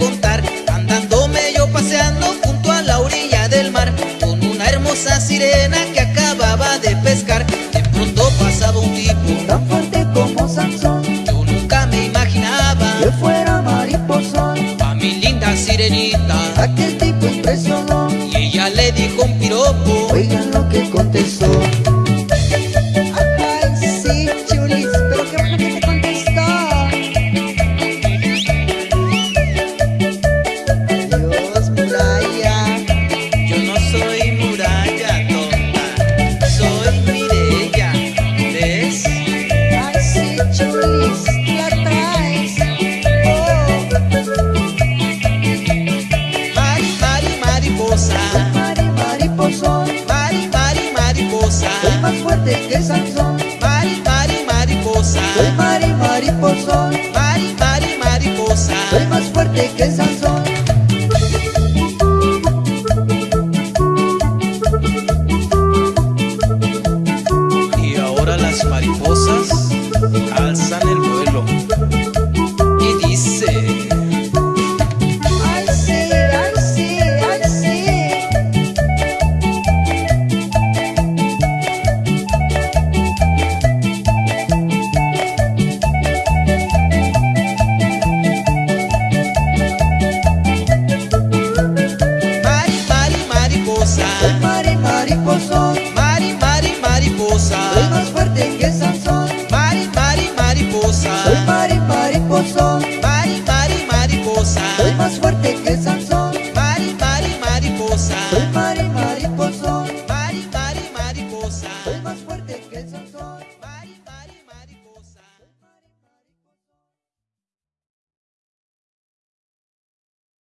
contar. Andándome yo paseando junto a la orilla del mar Con una hermosa sirena que acababa de pescar. De pronto pasaba un tipo Tan fuerte como Sansón. Yo nunca me imaginaba Que fuera mariposón. A mi linda sirenita. Aquel tipo impresionó. Y ella le dijo un piropo. Oigan lo que contestó mari, mariposón Mari, mari, mariposa. Soy más fuerte que Sansón. Mari, mari, mariposa. Soy mari, mariposón Mari, mari, mariposa. Soy más fuerte que Sansón. Y ahora las mariposas